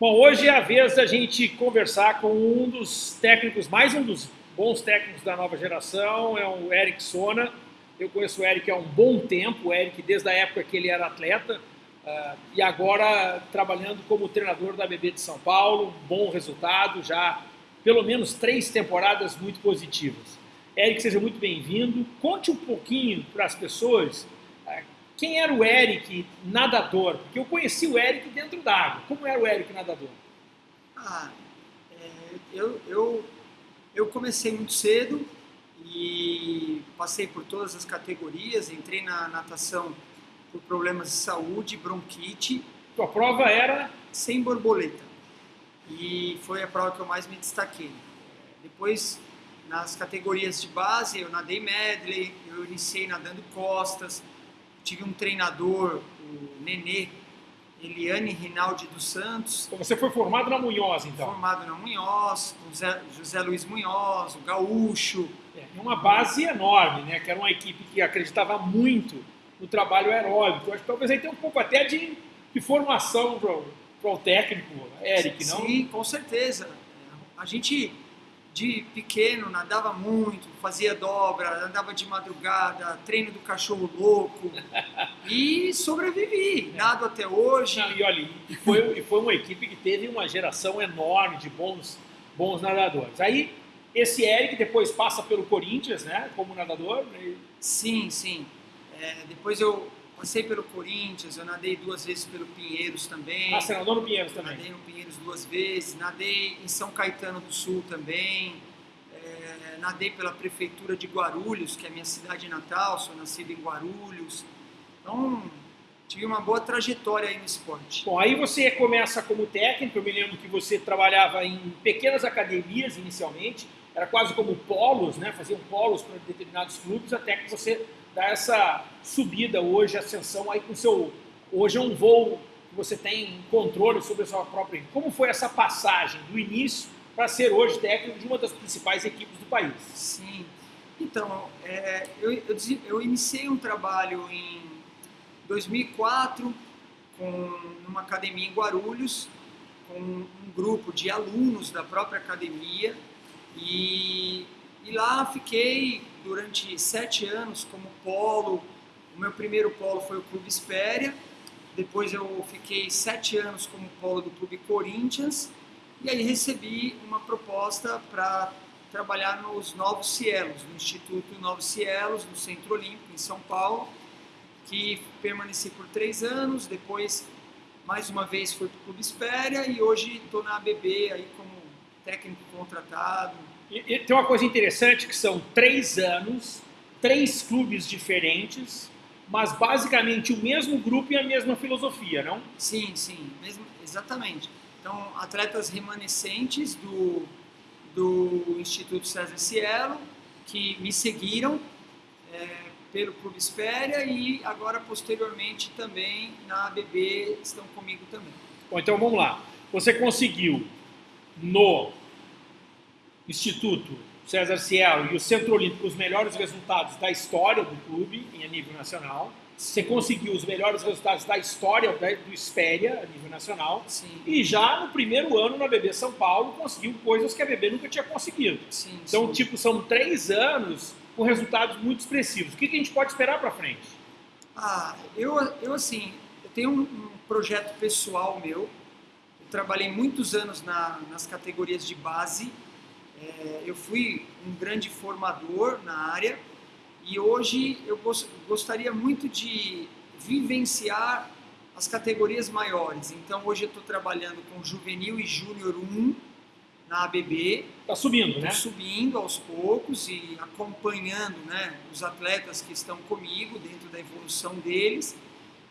Bom, hoje é a vez da gente conversar com um dos técnicos, mais um dos bons técnicos da nova geração, é o Eric Sona. Eu conheço o Eric há um bom tempo, o Eric desde a época que ele era atleta, uh, e agora trabalhando como treinador da BB de São Paulo, bom resultado, já pelo menos três temporadas muito positivas. Eric, seja muito bem-vindo. Conte um pouquinho para as pessoas quem era o Eric nadador? Porque eu conheci o Eric dentro d'água. Como era o Eric nadador? Ah, é, eu, eu, eu comecei muito cedo e passei por todas as categorias. Entrei na natação por problemas de saúde, bronquite. Tua prova era? Sem borboleta. E foi a prova que eu mais me destaquei. Depois, nas categorias de base, eu nadei medley, eu iniciei nadando costas, tive um treinador, o Nenê, Eliane Rinaldi dos Santos. Então você foi formado na Munhoz, então? Formado na Munhoz, com José, José Luiz Munhoz, o Gaúcho. É, uma base enorme, né? Que era uma equipe que acreditava muito no trabalho aeróbico. Acho que talvez aí tenha um pouco até de, de formação para o técnico, Eric, não? Sim, com certeza. A gente de pequeno nadava muito, fazia dobra, andava de madrugada, treino do cachorro louco e sobrevivi, nado até hoje. Não, e olha, e foi, e foi uma equipe que teve uma geração enorme de bons, bons nadadores. Aí esse Eric depois passa pelo Corinthians, né, como nadador. E... Sim, sim. É, depois eu Passei pelo Corinthians, eu nadei duas vezes pelo Pinheiros também. Ah, você nadou no Pinheiros também? Nadei no Pinheiros duas vezes, nadei em São Caetano do Sul também, é, nadei pela Prefeitura de Guarulhos, que é a minha cidade natal, sou nascido em Guarulhos. Então, tive uma boa trajetória aí no esporte. Bom, aí você começa como técnico, eu me lembro que você trabalhava em pequenas academias inicialmente, era quase como polos, né? faziam polos para determinados clubes, até que você dá essa subida hoje, ascensão aí com seu. Hoje é um voo que você tem controle sobre a sua própria. Como foi essa passagem do início para ser hoje técnico de uma das principais equipes do país? Sim. Então, é, eu, eu, eu, iniciei um trabalho em 2004 com uma academia em Guarulhos, com um grupo de alunos da própria academia e, e lá fiquei durante sete anos como polo. O meu primeiro polo foi o Clube Espéria. Depois eu fiquei sete anos como polo do Clube Corinthians. E aí recebi uma proposta para trabalhar nos Novos Cielos, no Instituto Novos Cielos, no Centro Olímpico, em São Paulo, que permaneci por três anos. Depois, mais uma vez, fui para o Clube Espéria e hoje estou na ABB aí como técnico contratado, e, e tem uma coisa interessante que são três anos, três clubes diferentes, mas basicamente o mesmo grupo e a mesma filosofia, não? Sim, sim, mesmo, exatamente. Então, atletas remanescentes do, do Instituto César Cielo, que me seguiram é, pelo Clube Espéria e agora, posteriormente, também na ABB estão comigo também. Bom, então vamos lá. Você conseguiu no Instituto César Cielo e o Centro Olímpico os melhores resultados da história do clube em nível nacional. Você conseguiu os melhores resultados da história do Espéria a nível nacional. Sim. E já no primeiro ano na BB São Paulo conseguiu coisas que a BB nunca tinha conseguido. Sim, então, sim. tipo, são três anos com resultados muito expressivos. O que, que a gente pode esperar para frente? Ah, eu, eu assim, eu tenho um, um projeto pessoal meu. Eu trabalhei muitos anos na, nas categorias de base é, eu fui um grande formador na área e hoje eu gostaria muito de vivenciar as categorias maiores. Então hoje eu estou trabalhando com juvenil e júnior 1 na ABB. Está subindo, né? subindo aos poucos e acompanhando né, os atletas que estão comigo dentro da evolução deles.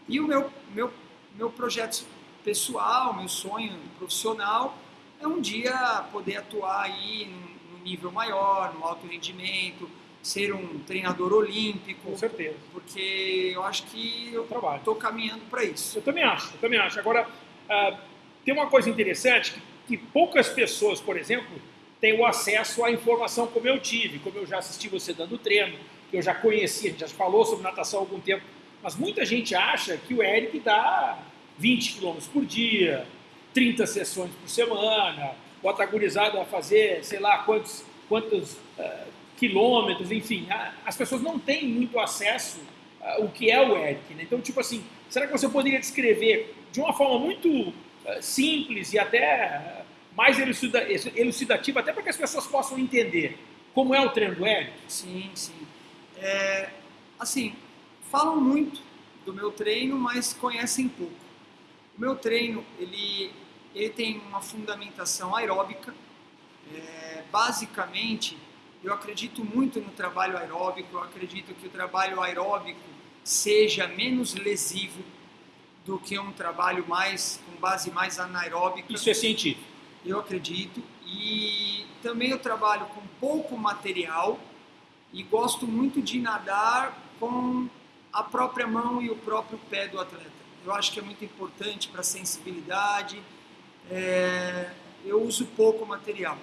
E o meu, meu, meu projeto pessoal, meu sonho profissional é um dia poder atuar aí no, no nível maior, no alto rendimento, ser um treinador olímpico. Com certeza. Porque eu acho que eu estou caminhando para isso. Eu também acho, eu também acho. Agora, uh, tem uma coisa interessante, que, que, poucas pessoas, por exemplo, têm o acesso à informação como eu tive, como eu já assisti você dando treino, que eu já conhecia, a gente já falou sobre natação há algum tempo, mas muita gente acha que o Eric dá 20 km por dia, 30 sessões por semana, bota a gurizada a fazer, sei lá, quantos, quantos uh, quilômetros, enfim. A, as pessoas não têm muito acesso ao que é o ERIC. Né? Então, tipo assim, será que você poderia descrever de uma forma muito uh, simples e até mais elucidativa, até para que as pessoas possam entender como é o treino do ERIC? Sim, sim. É, assim, falam muito do meu treino, mas conhecem pouco. O meu treino, ele, ele tem uma fundamentação aeróbica. É, basicamente, eu acredito muito no trabalho aeróbico, eu acredito que o trabalho aeróbico seja menos lesivo do que um trabalho mais com base mais anaeróbica. Isso é científico. Eu acredito. E também eu trabalho com pouco material e gosto muito de nadar com a própria mão e o próprio pé do atleta. Eu acho que é muito importante para a sensibilidade. É, eu uso pouco material.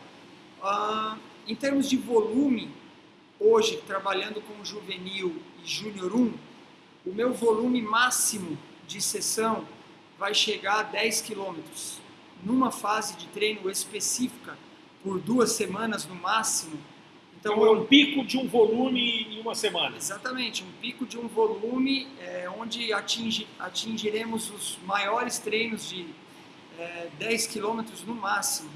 Ah, em termos de volume, hoje, trabalhando com juvenil e júnior 1, o meu volume máximo de sessão vai chegar a 10 quilômetros. Numa fase de treino específica, por duas semanas no máximo, então, então, é um pico de um volume em uma semana. Exatamente, um pico de um volume é, onde atinge, atingiremos os maiores treinos de é, 10 quilômetros no máximo.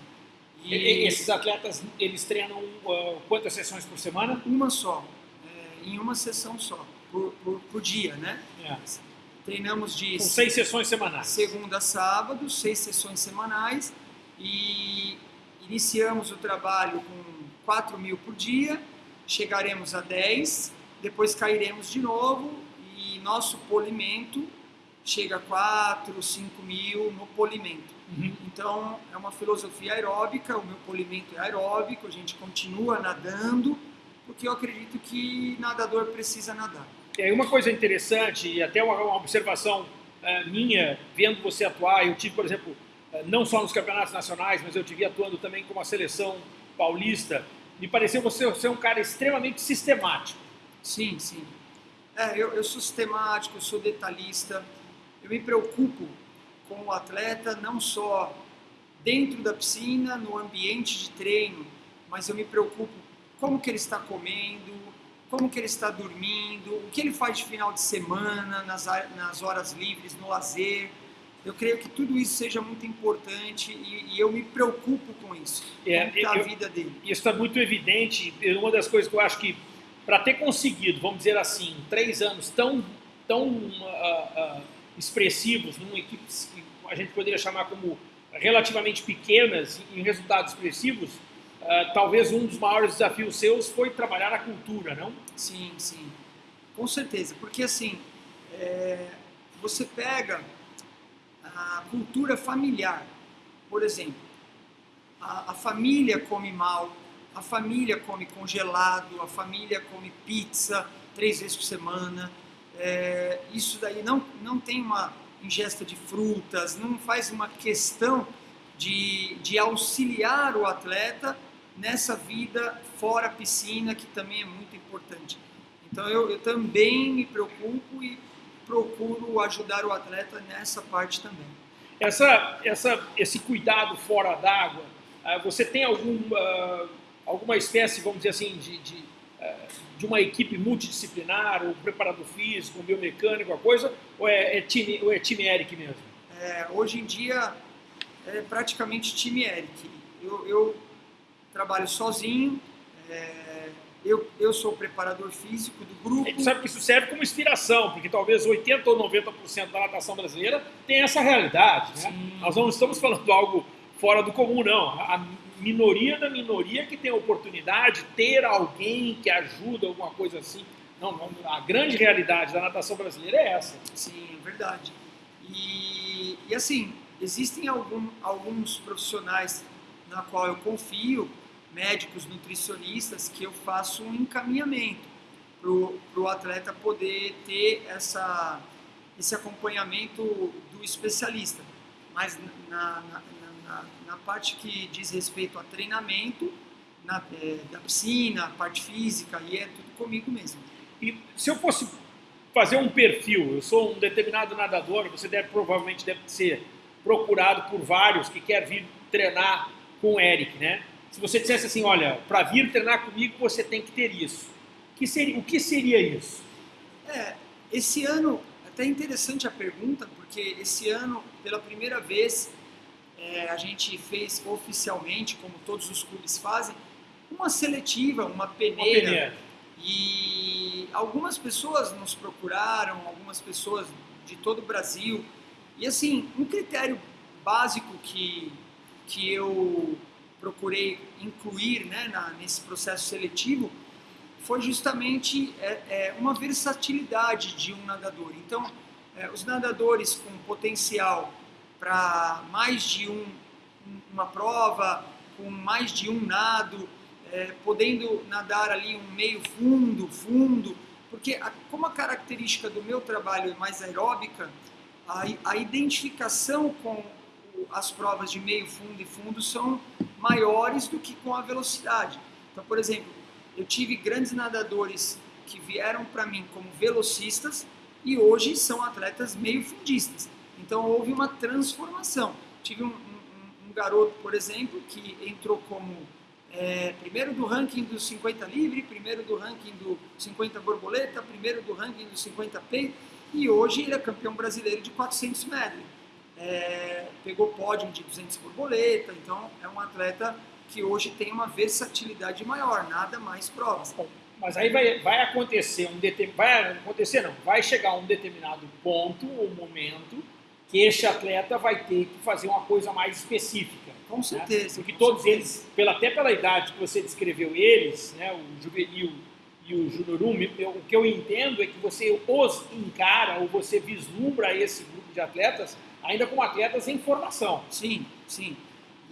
E, e esses atletas, eles treinam uh, quantas sessões por semana? Uma só, é, em uma sessão só, por, por, por dia, né? É. Treinamos de... Com seis sessões semanais. Segunda a sábado, seis sessões semanais e iniciamos o trabalho com 4 mil por dia, chegaremos a 10, depois cairemos de novo e nosso polimento chega a 4, 5 mil no polimento. Uhum. Então, é uma filosofia aeróbica, o meu polimento é aeróbico, a gente continua nadando, porque eu acredito que nadador precisa nadar. É uma coisa interessante, e até uma, uma observação uh, minha, vendo você atuar, eu tive, por exemplo, uh, não só nos campeonatos nacionais, mas eu tive atuando também com a seleção paulista, me pareceu você ser um cara extremamente sistemático. Sim, sim. É, eu, eu sou sistemático, eu sou detalhista, eu me preocupo com o atleta não só dentro da piscina, no ambiente de treino, mas eu me preocupo como que ele está comendo, como que ele está dormindo, o que ele faz de final de semana, nas, nas horas livres, no lazer, eu creio que tudo isso seja muito importante e, e eu me preocupo com isso, é, com a vida dele. Isso está muito evidente. Uma das coisas que eu acho que, para ter conseguido, vamos dizer assim, três anos tão, tão uh, uh, expressivos, numa equipe que a gente poderia chamar como relativamente pequenas, em resultados expressivos, uh, talvez um dos maiores desafios seus foi trabalhar a cultura, não? Sim, sim. Com certeza. Porque, assim, é, você pega a cultura familiar. Por exemplo, a, a, família come mal, a família come congelado, a família come pizza três vezes por semana. É, isso daí não, não tem uma ingesta de frutas, não faz uma questão de, de auxiliar o atleta nessa vida fora piscina, que também é muito importante. Então eu, eu também me preocupo e procuro ajudar o atleta nessa parte também. Essa, essa, esse cuidado fora d'água, uh, você tem algum, uh, alguma espécie, vamos dizer assim, de, de, de, uma equipe multidisciplinar, ou preparador físico, um biomecânico, alguma coisa, ou é, é, time, ou é time Eric mesmo? É, hoje em dia é praticamente time Eric. Eu, eu trabalho sozinho, é, eu, eu sou o preparador físico do grupo. A gente sabe que isso serve como inspiração, porque talvez 80% ou 90% da natação brasileira tem essa realidade. Né? Nós não estamos falando algo fora do comum, não. A minoria da minoria que tem a oportunidade de ter alguém que ajuda, alguma coisa assim. Não, não, a grande realidade da natação brasileira é essa. Sim, é verdade. E, e assim, existem algum, alguns profissionais na qual eu confio, médicos, nutricionistas, que eu faço um encaminhamento para o atleta poder ter essa, esse acompanhamento do especialista. Mas na, na, na, na parte que diz respeito a treinamento, na, é, da piscina, parte física, aí é tudo comigo mesmo. E se eu fosse fazer um perfil, eu sou um determinado nadador, você deve provavelmente deve ser procurado por vários que quer vir treinar com o Eric, né? Se você dissesse assim, olha, para vir treinar comigo você tem que ter isso. Que seria, o que seria isso? É, esse ano, até interessante a pergunta, porque esse ano, pela primeira vez, é, a gente fez oficialmente, como todos os clubes fazem, uma seletiva, uma peneira. Uma peneira. E algumas pessoas nos procuraram, algumas pessoas de todo o Brasil. E assim, um critério básico que, que eu procurei incluir né, na, nesse processo seletivo foi justamente é, é, uma versatilidade de um nadador. Então, é, os nadadores com potencial para mais de um, uma prova, com mais de um nado, é, podendo nadar ali um meio fundo, fundo, porque a, como a característica do meu trabalho é mais aeróbica, a, a identificação com as provas de meio fundo e fundo são maiores do que com a velocidade. Então, por exemplo, eu tive grandes nadadores que vieram para mim como velocistas e hoje são atletas meio fundistas. Então houve uma transformação. Tive um, um, um garoto, por exemplo, que entrou como é, primeiro do ranking do 50 livre, primeiro do ranking do 50 borboleta, primeiro do ranking do 50 peito, e hoje ele é campeão brasileiro de 400 medley. É, pegou pódio de 200 borboleta, então é um atleta que hoje tem uma versatilidade maior, nada mais provas. Mas aí vai, vai acontecer um determin... vai acontecer não, vai chegar um determinado ponto ou momento que este atleta vai ter que fazer uma coisa mais específica. Com né? certeza. Né? Porque todos certeza. eles, pela, até pela idade que você descreveu eles, né, o juvenil e o junior 1, o que eu entendo é que você os encara ou você vislumbra esse grupo de atletas ainda como atletas em formação. Sim, sim.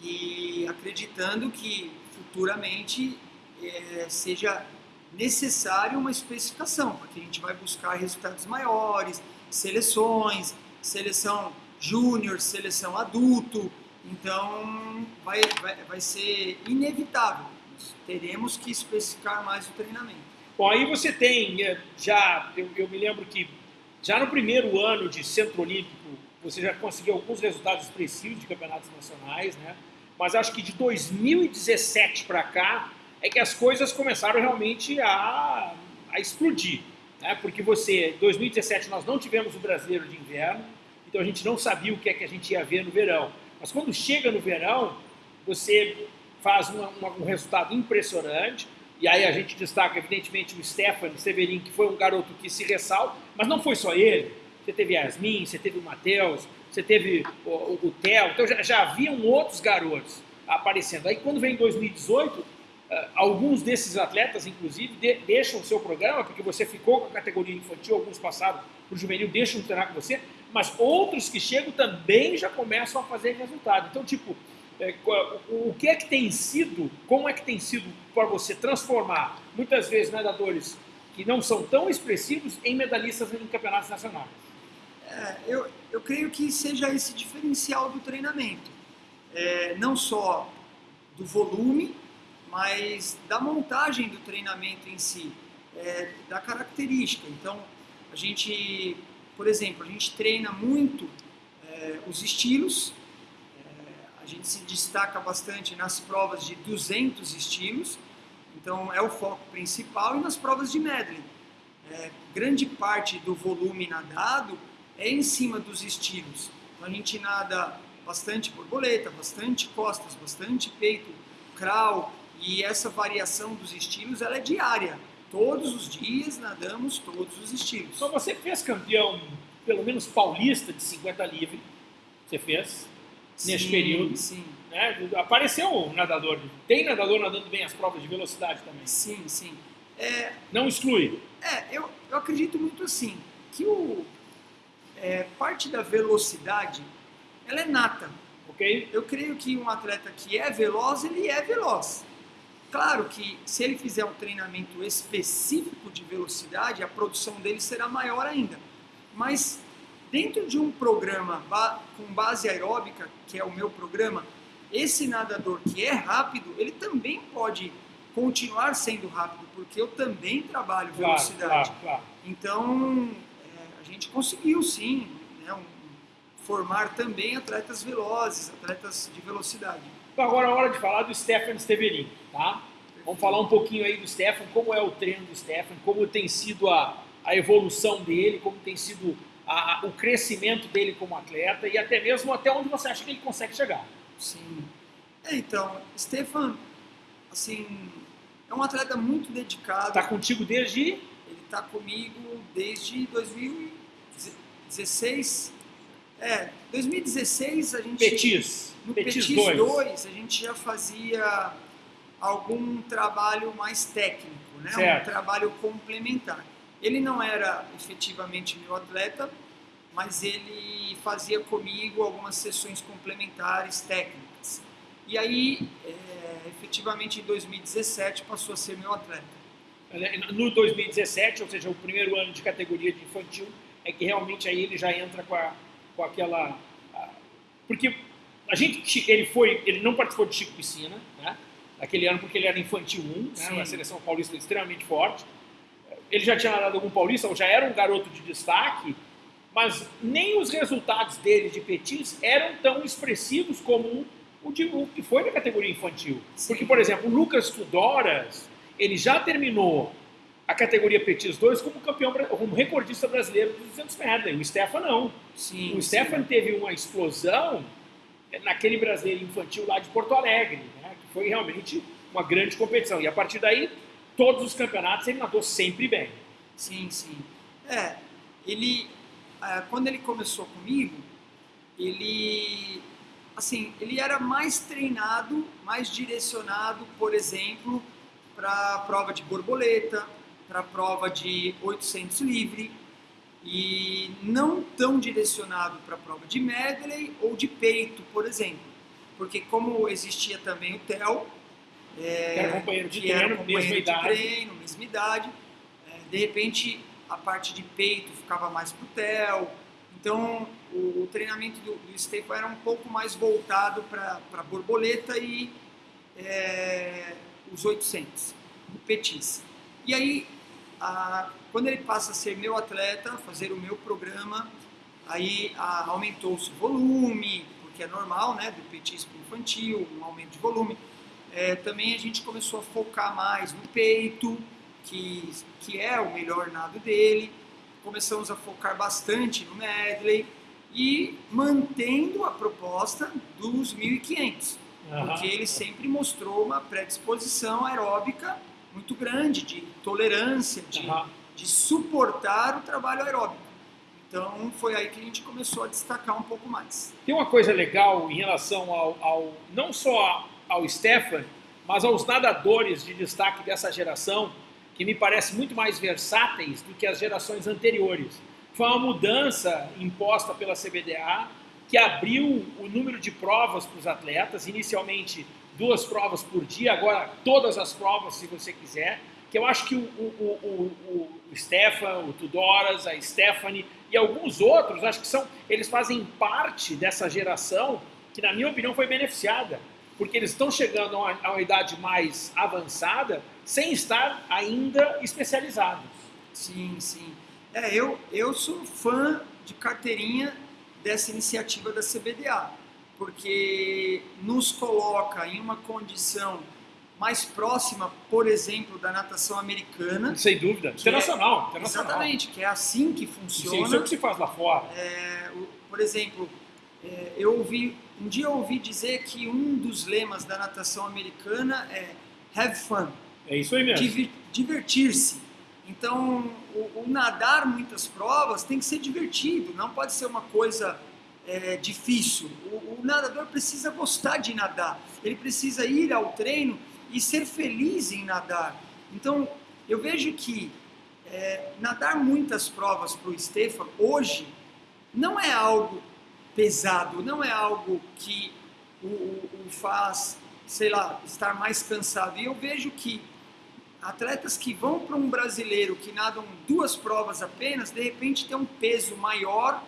E acreditando que futuramente é, seja necessário uma especificação, porque a gente vai buscar resultados maiores, seleções, seleção júnior, seleção adulto, então vai, vai, vai ser inevitável. Teremos que especificar mais o treinamento. Bom, aí você tem, eh, já, eu, eu me lembro que já no primeiro ano de Centro Olímpico, você já conseguiu alguns resultados expressivos de campeonatos nacionais, né? Mas acho que de 2017 para cá é que as coisas começaram realmente a, a explodir, né? Porque você, em 2017 nós não tivemos o Brasileiro de Inverno, então a gente não sabia o que é que a gente ia ver no verão. Mas quando chega no verão, você faz uma, uma, um resultado impressionante, e aí a gente destaca, evidentemente, o Stefan Severin, que foi um garoto que se ressalta, mas não foi só ele. Você teve Yasmin, você teve o Matheus, você teve o, o, o Theo, então já, já haviam outros garotos aparecendo. Aí quando vem 2018, eh, alguns desses atletas, inclusive, de, deixam o seu programa, porque você ficou com a categoria infantil, alguns passaram para o juvenil, deixam de treinar com você, mas outros que chegam também já começam a fazer resultado. Então, tipo, é, o que é que tem sido, como é que tem sido para você transformar, muitas vezes, nadadores que não são tão expressivos em medalhistas em campeonatos nacionais? É, eu, eu creio que seja esse diferencial do treinamento. É, não só do volume, mas da montagem do treinamento em si, é, da característica. Então, a gente, por exemplo, a gente treina muito é, os estilos, é, a gente se destaca bastante nas provas de 200 estilos, então é o foco principal, e nas provas de medley. É, grande parte do volume nadado é em cima dos estilos. Então a gente nada bastante borboleta, bastante costas, bastante peito, crawl, e essa variação dos estilos ela é diária. Todos os dias nadamos todos os estilos. Então você fez campeão, pelo menos paulista, de 50 livre. Você fez sim, nesse período. Sim. Né? Apareceu um nadador. Tem nadador nadando bem as provas de velocidade também. Sim, sim. É, Não exclui. É, eu, eu acredito muito assim, que o, é, parte da velocidade, ela é nata. Ok? Eu creio que um atleta que é veloz, ele é veloz. Claro que se ele fizer um treinamento específico de velocidade, a produção dele será maior ainda. Mas dentro de um programa com base aeróbica, que é o meu programa, esse nadador que é rápido, ele também pode continuar sendo rápido, porque eu também trabalho velocidade. Claro, claro. Então, é, a gente conseguiu sim né, um, formar também atletas velozes, atletas de velocidade. Então agora é hora de falar do Stefan Steverin, tá? Vamos falar um pouquinho aí do Stefan, como é o treino do Stefan, como tem sido a, a evolução dele, como tem sido a, a, o crescimento dele como atleta e até mesmo até onde você acha que ele consegue chegar. Sim. É, então, Stefan, assim, é um atleta muito dedicado. Está contigo desde? Ele está comigo desde 2016. É, 2016 a gente. Petis. No Petis, Petis 2. 2 a gente já fazia algum trabalho mais técnico, né? Certo. um trabalho complementar. Ele não era efetivamente meu atleta, mas ele fazia comigo algumas sessões complementares técnicas. E aí, é, efetivamente, em 2017 passou a ser meu atleta. No 2017, ou seja, o primeiro ano de categoria de infantil, é que realmente aí ele já entra com, a, com aquela... Porque a gente, ele foi, ele não participou de Chico Piscina, né? Aquele ano porque ele era infantil 1, né, uma seleção paulista extremamente forte. Ele já tinha nadado algum paulista, ou já era um garoto de destaque, mas nem os resultados dele de petis eram tão expressivos como o, de, o que foi na categoria infantil. Sim. Porque, por exemplo, o Lucas Tudoras, ele já terminou a categoria Petis 2 como campeão, como recordista brasileiro de 200 metros. O Stefan não. Sim, o Stefan sim. teve uma explosão naquele brasileiro infantil lá de Porto Alegre foi realmente uma grande competição. E a partir daí, todos os campeonatos ele nadou sempre bem. Sim, sim. É, ele, é, quando ele começou comigo, ele, assim, ele era mais treinado, mais direcionado, por exemplo, para a prova de borboleta, para a prova de 800 livre, e não tão direcionado para a prova de medley ou de peito, por exemplo porque como existia também o TEL, é, que era companheiro de treino, companheiro mesma de idade. treino, mesma idade, é, de repente a parte de peito ficava mais para o TEL, então o, o treinamento do, do Stefan era um pouco mais voltado para borboleta e é, os 800, o Petis. E aí, a, quando ele passa a ser meu atleta, fazer o meu programa, aí aumentou-se o volume, que é normal, né, do petisco infantil, um aumento de volume. É, também a gente começou a focar mais no peito, que, que é o melhor nado dele. Começamos a focar bastante no medley e mantendo a proposta dos 1500, uhum. porque ele sempre mostrou uma predisposição aeróbica muito grande, de tolerância, de, uhum. de suportar o trabalho aeróbico. Então foi aí que a gente começou a destacar um pouco mais. Tem uma coisa legal em relação ao, ao não só ao Stefan, mas aos nadadores de destaque dessa geração, que me parece muito mais versáteis do que as gerações anteriores. Foi uma mudança imposta pela CBDA que abriu o número de provas para os atletas, inicialmente duas provas por dia, agora todas as provas, se você quiser que eu acho que o, o, o, o Stefan, o Tudoras, a Stephanie e alguns outros, acho que são, eles fazem parte dessa geração que, na minha opinião, foi beneficiada, porque eles estão chegando a uma, a uma idade mais avançada sem estar ainda especializados. Sim, sim. É, eu, eu sou fã de carteirinha dessa iniciativa da CBDA, porque nos coloca em uma condição mais próxima, por exemplo, da natação americana. Sem dúvida. Internacional, é, internacional. Exatamente, que é assim que funciona. Isso é o que se faz lá fora. É, por exemplo, é, eu ouvi, um dia eu ouvi dizer que um dos lemas da natação americana é have fun. É isso aí mesmo. Divertir-se. Então, o, o, nadar muitas provas tem que ser divertido, não pode ser uma coisa é, difícil. O, o nadador precisa gostar de nadar, ele precisa ir ao treino e ser feliz em nadar. Então, eu vejo que é, nadar muitas provas para o Stefan hoje não é algo pesado, não é algo que o, o, o faz, sei lá, estar mais cansado. E eu vejo que atletas que vão para um brasileiro que nadam duas provas apenas, de repente tem um peso maior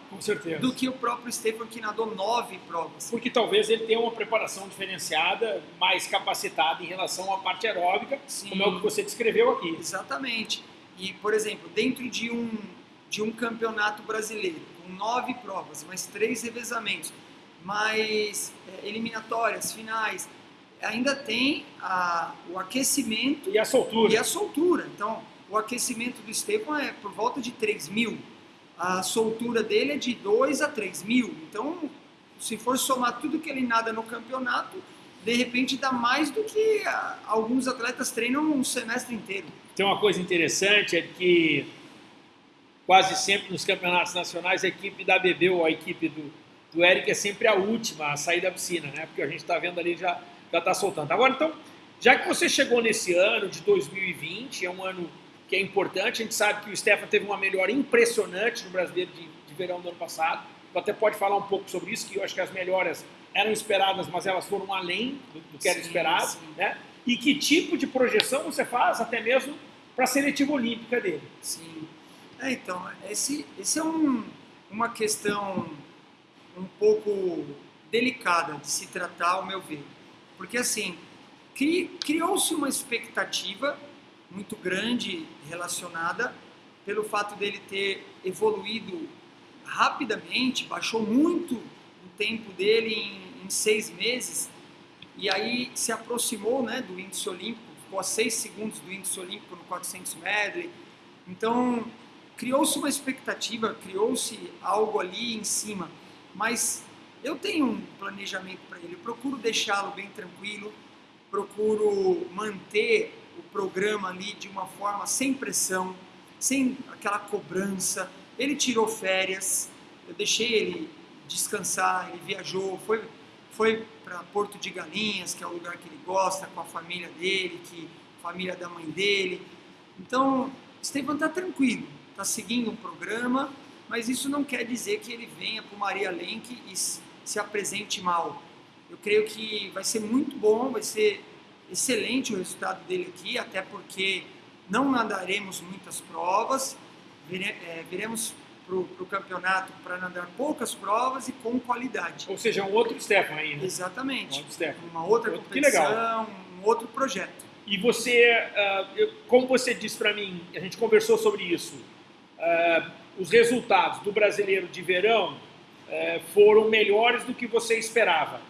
do que o próprio Stefan que nadou nove provas. Porque talvez ele tenha uma preparação diferenciada, mais capacitada em relação à parte aeróbica, Sim. como é o que você descreveu aqui. Exatamente. E, por exemplo, dentro de um, de um campeonato brasileiro, com nove provas, mais três revezamentos, mais é, eliminatórias, finais, ainda tem a, o aquecimento e a soltura. E a soltura. Então, o aquecimento do Stefan é por volta de 3 mil. A soltura dele é de 2 a 3 mil. Então, se for somar tudo que ele nada no campeonato, de repente dá mais do que alguns atletas treinam um semestre inteiro. Tem uma coisa interessante, é que quase sempre nos campeonatos nacionais a equipe da BB ou a equipe do, do Eric é sempre a última a sair da piscina, né? Porque a gente está vendo ali já já está soltando. Agora, então, já que você chegou nesse ano de 2020, é um ano que é importante, a gente sabe que o Stefan teve uma melhora impressionante no Brasileiro de, de Verão do ano passado, tu até pode falar um pouco sobre isso, que eu acho que as melhoras eram esperadas, mas elas foram além do, do que era sim, esperado, sim. né? E que tipo de projeção você faz até mesmo para a seletiva olímpica dele? Sim. É, então, esse, esse é um, uma questão um pouco delicada de se tratar, ao meu ver. Porque assim, cri, criou-se uma expectativa muito grande relacionada pelo fato dele ter evoluído rapidamente, baixou muito o tempo dele em, em seis meses e aí se aproximou né, do índice olímpico, ficou a seis segundos do índice olímpico no 400 medley. Então criou-se uma expectativa, criou-se algo ali em cima, mas eu tenho um planejamento para ele, eu procuro deixá-lo bem tranquilo, procuro manter o programa ali de uma forma sem pressão, sem aquela cobrança. Ele tirou férias, eu deixei ele descansar, ele viajou, foi, foi para Porto de Galinhas, que é o lugar que ele gosta, com a família dele, que família da mãe dele. Então, Estevam está tranquilo, está seguindo um programa, mas isso não quer dizer que ele venha para o Maria Lenk e se apresente mal. Eu creio que vai ser muito bom, vai ser excelente o resultado dele aqui, até porque não nadaremos muitas provas, é, viremos para o campeonato para nadar poucas provas e com qualidade. Ou seja, um outro Stefan aí, né? Exatamente. Um outro Stefan. Uma outra outro, competição, um outro projeto. E você, uh, como você disse para mim, a gente conversou sobre isso, uh, os resultados do brasileiro de verão é, foram melhores do que você esperava.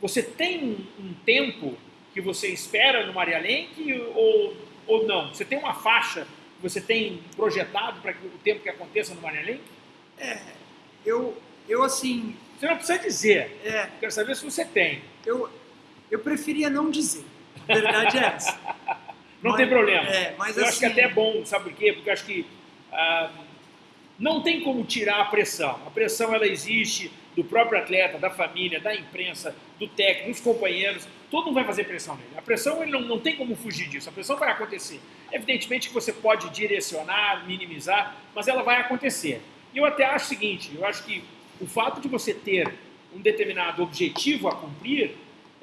Você tem um, um tempo que você espera no Maria Lenk ou, ou não? Você tem uma faixa que você tem projetado para o tempo que aconteça no Maria Lenk? É, eu, eu assim... Você não precisa dizer. É, Quero saber se você tem. Eu, eu preferia não dizer. A verdade é essa. não mas, tem problema. É, mas eu assim, acho que até é bom, sabe por quê? Porque eu acho que... Ah, não tem como tirar a pressão. A pressão ela existe do próprio atleta, da família, da imprensa, do técnico, dos companheiros. Todo mundo vai fazer pressão nele. A pressão ele não, não tem como fugir disso. A pressão vai acontecer. Evidentemente que você pode direcionar, minimizar, mas ela vai acontecer. E eu até acho o seguinte: eu acho que o fato de você ter um determinado objetivo a cumprir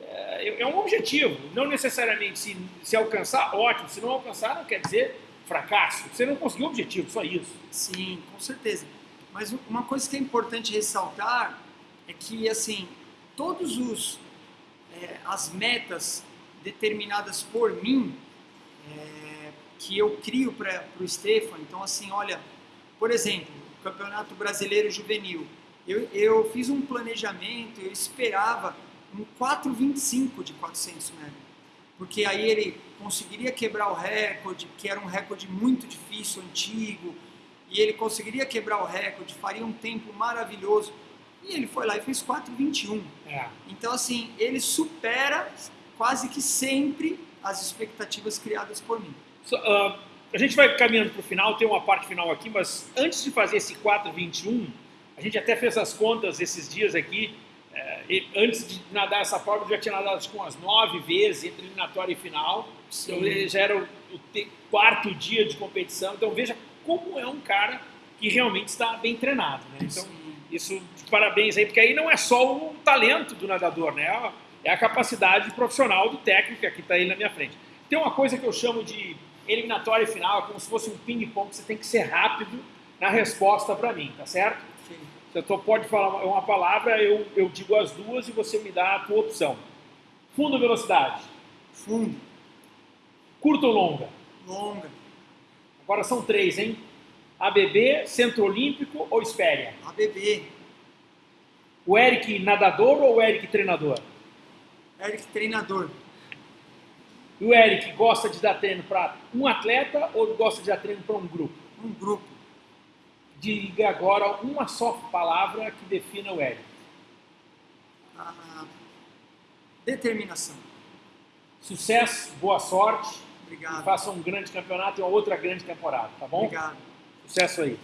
é, é um objetivo. Não necessariamente se, se alcançar, ótimo. Se não alcançar, não quer dizer fracasso. Você não conseguiu o objetivo, só isso. Sim, com certeza. Mas uma coisa que é importante ressaltar é que, assim, todos os é, as metas determinadas por mim, é, que eu crio para o Stefan, então, assim, olha, por exemplo, Campeonato Brasileiro Juvenil, eu, eu fiz um planejamento, eu esperava um 4,25 de 400 metros porque aí ele conseguiria quebrar o recorde, que era um recorde muito difícil, antigo, e ele conseguiria quebrar o recorde, faria um tempo maravilhoso. E ele foi lá e fez 4,21. É. Então, assim, ele supera quase que sempre as expectativas criadas por mim. So, uh, a gente vai caminhando para o final, tem uma parte final aqui, mas antes de fazer esse 4,21, a gente até fez as contas esses dias aqui, antes de nadar essa prova, já tinha nadado acho, umas nove vezes entre eliminatória e final. Então, já era o, o quarto dia de competição. Então veja como é um cara que realmente está bem treinado. Né? Então, Sim. isso, parabéns aí, porque aí não é só o talento do nadador, né? é a capacidade profissional do técnico que está aí na minha frente. Tem uma coisa que eu chamo de eliminatória e final, como se fosse um ping-pong, você tem que ser rápido na resposta para mim, tá certo? Então pode falar uma palavra, eu, eu digo as duas e você me dá a tua opção. Fundo ou velocidade? Fundo. Curta ou longa? Longa. Agora são três, hein? ABB, Centro Olímpico ou Espéria? ABB. O Eric nadador ou o Eric treinador? Eric treinador. E o Eric gosta de dar treino para um atleta ou gosta de dar treino para um grupo? Um grupo. Diga agora uma só palavra que defina o Eric. Ah, determinação. Sucesso, boa sorte. Obrigado. Faça um grande campeonato e uma outra grande temporada, tá bom? Obrigado. Sucesso aí.